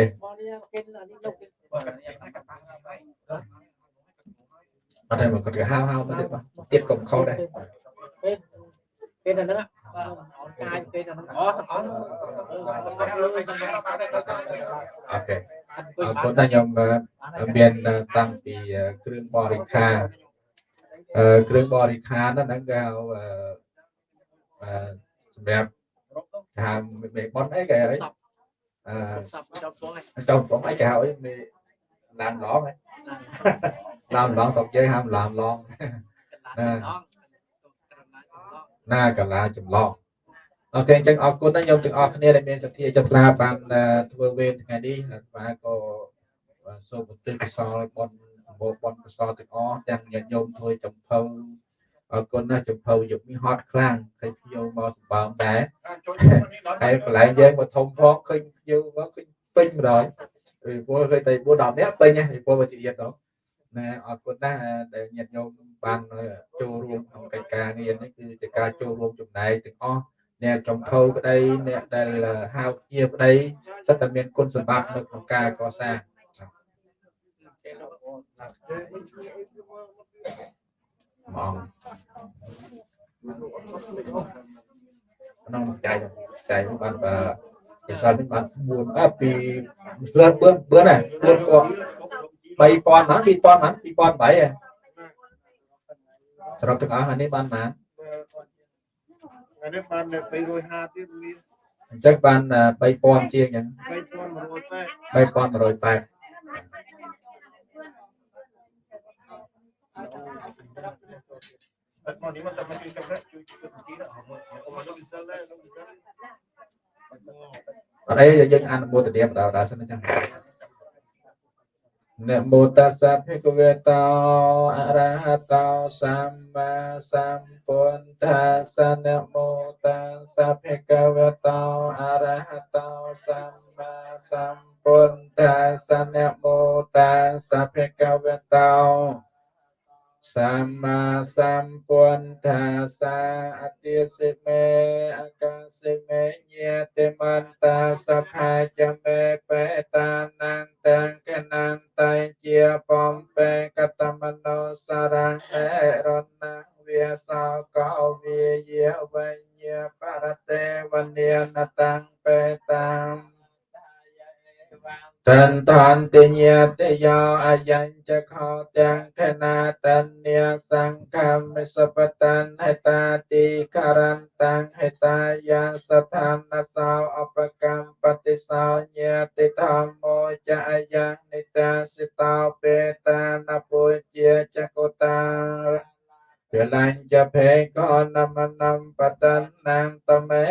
អត់ទេមកគាត់ហៅហៅមកទៀតបាទទៀតកុំខុសដែរពេលតែហ្នឹង កាយពេលតែហ្នឹងអូអូខេអរគុណតែខ្ញុំមានតាំងពីគ្រឿងបរិខាគ្រឿងបរិខាហ្នឹងគេហៅសម្រាប់ហៅមេបនអីគេអីអឺចំបងអីគេហៅអីមេឡានឡងឡានឡងស្រុកយើងហៅឡានឡង ណាកាឡាចម្លងអូខេអញ្ចឹងអរគុណណាខ្ញុំទាំងអស់គ្នាដែលមានសទ្ធាចិត្តស្នាបានធ្វើវេនថ្ងៃនេះបាទក៏សូមឧទ្ទិសកុសលបុណ្យអបបុណ្យកុសលទាំងអស់ទាំងញាតិញោមធ្វើចំភៅអរគុណណាស់ចំភៅយុគនេះហត់ខ្លាំងឃើញភ្ញៀវមកសម្បើមដែរហើយកន្លែងយើងមកធំផងឃើញភ្ញៀវមកឃើញពេញម្ដងពីព្រោះឃើញតែ4 10នាក់ពេញពីព្រោះមកជាទៀតទៅ ណាអរគុណណាស់ដែលញាតិញោមបានចូលរួមក្នុងកិច្ចការងារនេះគឺជាការចូលរួមចំណែកទាំងអស់អ្នកចំខោក្តីអ្នកដែលហៅជាក្តីសិតតែមានគុណសម្បត្តិនៅក្នុងការកសាងមកក្នុងចៃចៃបានបើជាសាលនេះបាន4អត់ពីលឿនបឿនបឿនណាបឿនក៏ 3000ហ្មង2000ហ្មង2008ហ៎សរុបទាំងអស់អានេះបានប៉ុន្មានអានេះបាន250ទៀតមានអញ្ចឹងបាន3000ជាងអញ្ចឹង3180 3180អត់មកនេះមកតែមកជួយចាប់ជួយជួយទីណាមកមកលោកវិសិលដែរលោកវិសិលអត់អីយើងអនុមោទនាបដៅដល់សិនអញ្ចឹង នមោតស្សៈភិក្ខវេតោអរហតោសម្មាសម្ពុទ្ធាសនមោតស្សៈភិក្ខវេតោអរហតោសម្មាសម្ពុទ្ធាសនមោតស្សៈភិក្ខវេតោ សម្មាសម្ពុទ្ធាសាអតិសិមេអកាសិមេញាតិមន្តាសផាចមេបេតានន្តង្កនន្តជាបំពេកតមនោសារៈអរណវាសោកោវិយវញ្ញបរតេវនានតੰបេតាំ តានតានតិញាតិយោអយញ្ចខោទាំងខណាតញ្ញាសង្ឃមិសបតានហេតាតិករន្តាំហេតាយាស្ថានសោអបកម្មបតិសោញាតិធម្មោចអយ៉ាងនិតាសិតោបេតានពុជាចកុតាវិលញ្ចភេកោនមតំបតនាងតមេ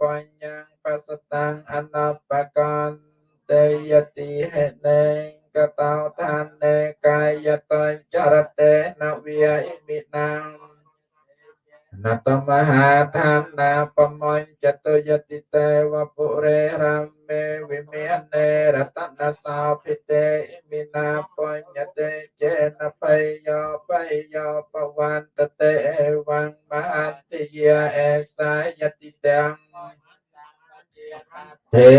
បញ្ញងបសតាំងអនបកន តេយតិហេណេកតោឋានេកាយតញ្ចរតេនវិយិមិណាំនតមហាឋានាបមញ្ចតុយតិតេវពុរេរមេវិមាននេរតនសោភិតេឥមិណាបញ្ញតេចេនបៃយោបៃយោបវន្តតេអេវងមហតិយាអេសាយតិ ទាំងទេ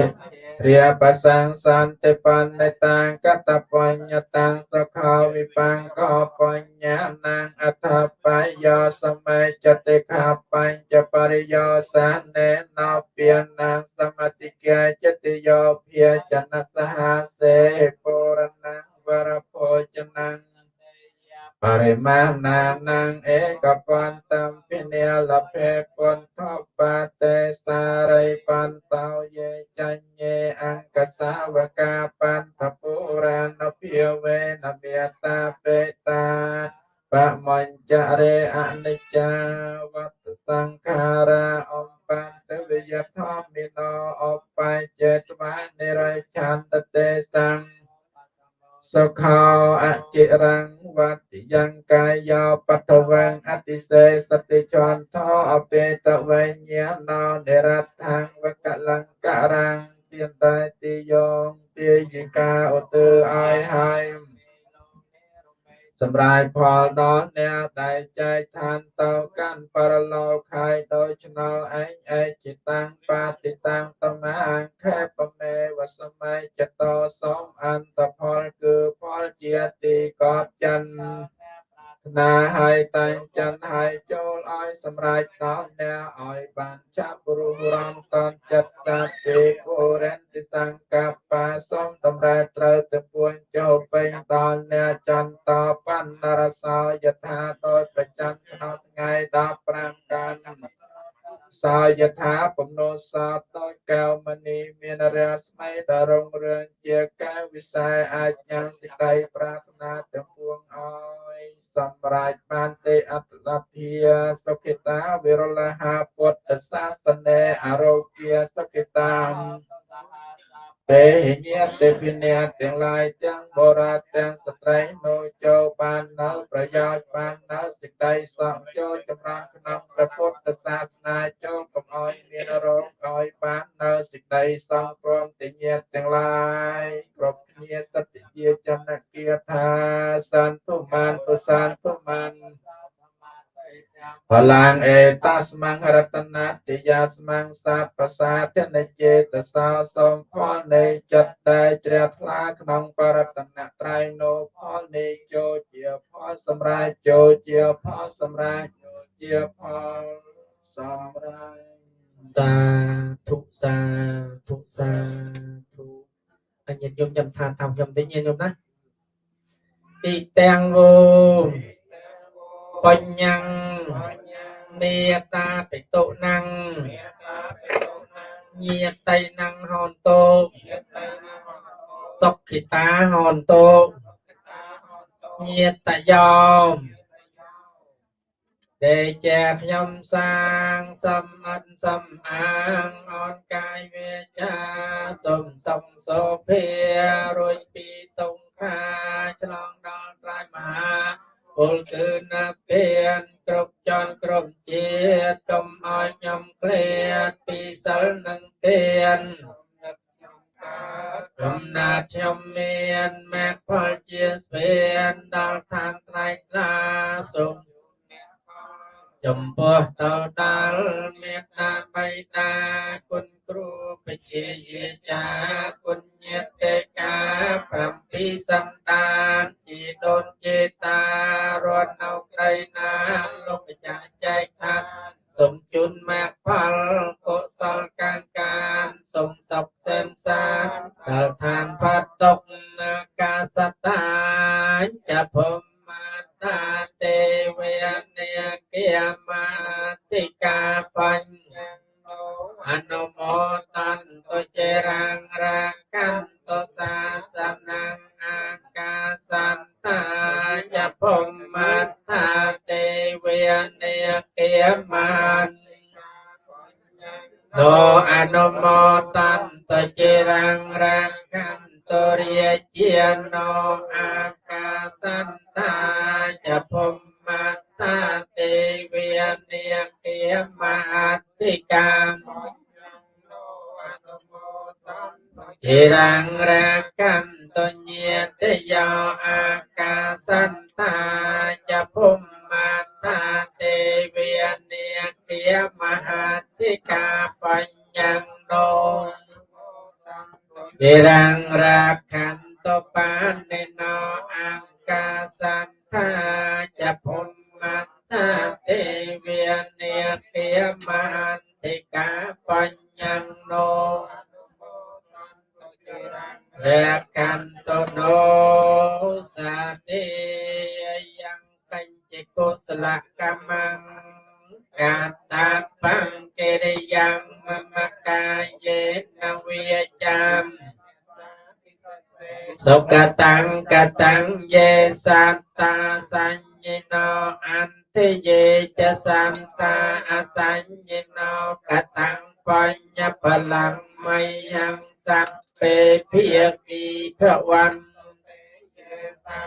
រាបសង្សន្តិបណ្ឌតាំកតបញ្ញតាំសុខោវិបង្កបញ្ញានាងអថបាយយោសមេចតិខាបញ្ចបរិយោសានេណោពានាងសមតិកាចតិយោភាចនសហសេពុរណងវរភោចនង បរិមាណានាងឯកបន្តំពិនិលភេពន្ធបតេសារិបន្តោយេចញ្ញេអង្គសាវកាបន្ថពុរាណភិវេនមេតាបេតាបមញ្ចរេអនិច្ចាវត្តសង្ខារាអំបន្ទវិយធម្មិណោអបច្ចេតវានិរិឆន្ទតេសង្ឃ សុខោអចិរੰវតិយ៉ាងកាយោបតវੰអតិសេសតិចន្តោអបេតវញ្ញាណោនិរដ្ឋังវកលង្ការังទៀនតែទីយ៉ងទាយិកាឧទើឲ្យហើយ សម្រាប់ផលដល់អ្នកដែលចែកឋានទៅកាន់បរលោកហើយដោយឆ្នោឯងឯចិតាំងបាតិតាំងតមាអង្គខេបមេវសម័យចតោសូមអន្តផលគឺផលជាទីកប់ច័ន្ទ ណាហើយតែងច័ន្ទហើយចូលឲ្យសម្រេចដល់អ្នកឲ្យបានចាប់រុះរំតនចិត្តតាពេពុរិនតិសង្កបបាសូមតម្រែត្រូវទៅពួនចូលពេញដល់អ្នកចន្ទបណ្ណរសោយថាដោយប្រចាំក្នុងថ្ងៃ15កាន់សោ យថាពំនោសោតដោយកៅមនីមានរាស្មីដរុងរឿងជាកាយវិស័យអាចញ៉ាំសេចក្តីប្រាថ្នាទាំងពួងឲ្យសម្រេចបានទេអត្តលភាសុខិតាវិរលហាពុទ្ធសាសនេអរោគាសុខិតា ទេញាតិវិញ្ញាទាំងឡាយទាំងបរាទាំងស្ត្រីនៅចូលបាននៅប្រយោជន៍បាននៅសេចក្តីសង្ឃចូលចម្រើនក្នុងព្រះពុទ្ធសាសនាចូលកុំឲ្យមានរោគឲ្យបាននៅសេចក្តីសង្ឃព្រមទាំងញាតិទាំងឡាយគ្រប់គ្នាសត្យជាចន្ទគាថាសន្ទុមានទុសន្ទុមាន បលាងអេតាស្មង្ហរតនាតិយាស្មង្សាប្រសាទនិចេតសោសូមផលនៃចិត្តដែលជ្រះថ្លាក្នុងបរតនត្រ័យនោផលនៃចូលជាផលសម្រាប់ចូលជាផលសម្រាប់ជាផលសម្រាប់សាធុសាធុសាធុអញ្ញញោមចាំថាតាមខ្ញុំទេញោមណាទីទាំងវោ បញ្ញੰមេតាបិតុណੰញាតៃណੰហនតោសុខិតាហនតោញាតយោមទេជាខ្ញុំសាងសំអិនសំអាងអនកាយវាចាសុំសំសូភារួចពីតុងខាឆ្លងដល់ត្រៃមហា ពលគឺណាពៀនគ្រប់ចន់គ្រប់ជាតិកុំឲ្យខ្ញុំឃ្លាតពីសិលនឹងទានកំណាតខ្ញុំមានមេផលជាស្វៀនដល់ឋានត្រៃត្រាសូម ចំពោះទៅដល់មេត្តាបៃតាគុណគ្រូបជាយាចាគុណញាតិកា7សំតានជីដូនជេតារត់នៅក្រៃណាលោកម្ចាស់ចែកថាសូមជូនមគ្គផលកុសលកានកានសូមសពសែមសានដល់ឋានផាត់ទុកកាសតាញចភមមាតាទេ កាបញ្ញអ ហិរញ្ញរាកន្តញាតិយោអាកាសន្តាចភុមាតាទេវនាគាមហាតិកាបញ្ញំដោហិរញ្ញរា សុខតੰកតੰយេសត្តាសញ្ញិណោអន្តយេចសន្តាអសញ្ញិណោកតੰបញ្ញផលังមយ៉ាងសัพពេភិយមីភវន្តេយេតੰ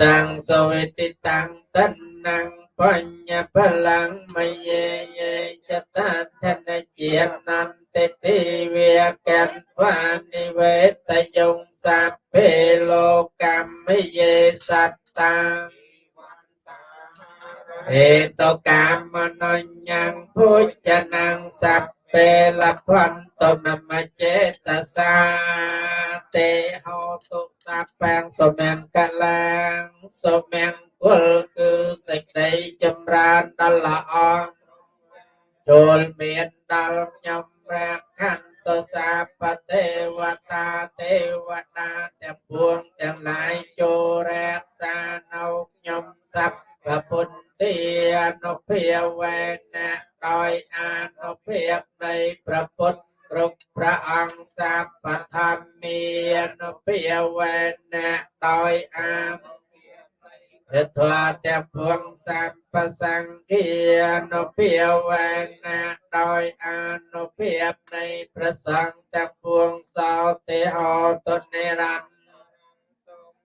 តੰសវេតិតੰតੰណੰ បញ្ញបលាំងមយេយេចតធនជានន្តិទេវកន្វានិវេតយងសពេលោកកម្មយេសត្តាហេតុកម្មនញ្ញងភោជនងសពេលភន្តនមចេតសាទេហោទុសពੰសុមង្គលੰសុមង្គ គលគឺសេចក្តីចម្រើនដល់ល្អចូលមានដល់ខ្ញុំព្រះខន្តសាបទេវតាទេវតាទាំងពួងទាំងឡាយចូលរក្សានៅខ្ញុំសព្វពុទ្ធទានុភាវេណៈដោយអានុភាពនៃព្រះពុទ្ធគ្រប់ព្រះអង្គសាបធម្មានុភាវេណៈដោយអានុ យត្វាទាំងពួងសម្បសង្ឃានុភាវេណាដោយអនុភាពនៃព្រះសង្ឃទាំងពួងសោទេហោតនិរន្តរ៍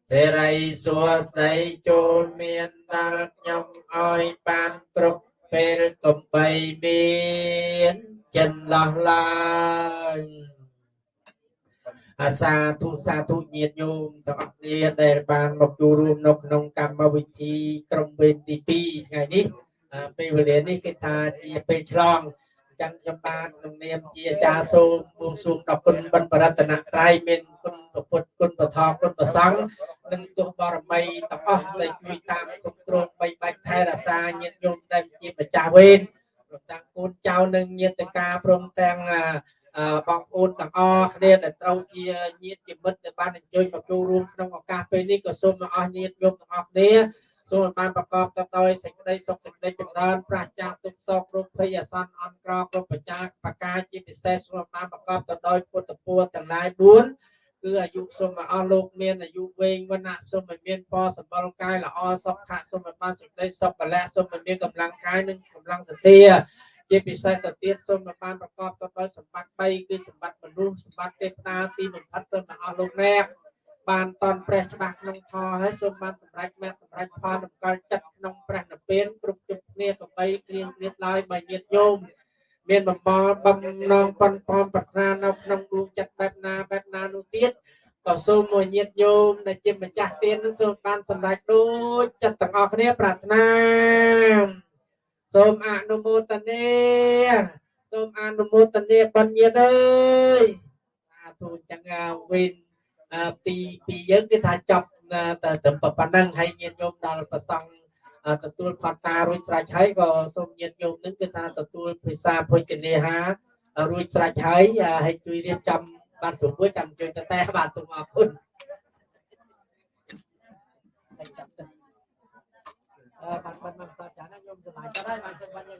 សេរីសួស្តីចូលមានដល់ខ្ញុំឲ្យបានគ្រប់ពេលកំបីមានចិនឡោះឡើយ អាសាធុសាធុញាតិញោមទាំងអស់គ្នាដែលបានមកចូលរួមនៅក្នុងកម្មវិធីក្រុមវេនទី2ថ្ងៃនេះអ่าពេលវេលានេះគេថាជាពេលឆ្លងអញ្ចឹងខ្ញុំបានក្នុងនាមជាអាចារ្យសូមបួងសួងដល់គុណបិណ្ឌបរតនត្រ័យមានគុណព្រះពុទ្ធគុណព្រះធម៌គុណព្រះសង្ឃនិងទោះបរមីទាំងអស់ដែលជួយតាមគ្រប់គ្រងបីបាច់ថែរក្សាញាតិញោមដែលជាម្ចាស់វេនព្រមទាំងកូនចៅនិងញាតិការព្រមទាំងអ่าអឺ បងប្អូនទាំងអស់គ្នាដែលត្រូវជាញាតិជាមិត្តដែលបានអញ្ជើញមកចូលរួមក្នុងឱកាសពេលនេះក៏សូមអស់ញាតិញោមទាំងអស់គ្នាសូមឲ្យបានប្រកបទៅដោយសេចក្តីសុខសេចក្តីចម្រើនប្រាសចាកទុក្ខសោករោគភ័យអាសន្នអន្តរគ្រប់បច្ចាបកាជាពិសេសសូមឲ្យបានប្រកបទៅដោយពុទ្ធពរទាំងឡាយ4គឺអាយុសូមឲ្យអស់លោកមានអាយុវែងវណ្ណៈសូមឲ្យមានពរសម្បល់កាយល្អសុខៈសូមឲ្យបានសេចក្តីសុខកលៈសូមឲ្យមានកម្លាំងកាយនិងកម្លាំងសទ្ធា ជាពិសេសទៅទៀតសូមឲ្យបានប្រកបទៅដោយសម្បត្តិ3គឺសម្បត្តិមនុស្សសម្បត្តិទេវតាទីបំផុតសូមឲ្យអស់លោកអ្នកបានតនព្រះច្បាស់ក្នុងធម៌ហើយសូមបានសម្រេចមែនសម្រេចផលដំណើរចិត្តក្នុងព្រះនិព្វានគ្រប់ជុំគ្នាទៅបីគ្លៀងគ្លៀតឡើយបើញាតញោមមានបំបល់បំណងប៉ុនប៉ំប្រាថ្នានៅក្នុងដួងចិត្តបែបណាបែបណានោះទៀតក៏សូមមកញាតញោមដែលជាម្ចាស់ទាននឹងសូមបានសម្រេចដូចចិត្តទាំងអស់គ្នាប្រាថ្នា សូមអនុមោទនាសូមអនុមោទនាបញ្ញត្តិអើយសាធុអញ្ចឹងអាវិនអឺពីពីយើងគឺថាចប់តែត្រឹមប៉ុណ្ណឹងហើយញាតិញោមដល់ប្រសង់ទទួលផតារួចស្រេចហើយក៏សូមញាតិញោមនឹងគឺថាទទួលភាសាភុជនេហារួចស្រេចហើយហើយជួយរៀបចំបានស្រួលចាំជួយទៅតែបាទសូមអរគុណอบั បានបានបានស្ដាប់ចាស់ណាខ្ញុំសប្បាយចិត្តហើយបានចិត្តបានយើង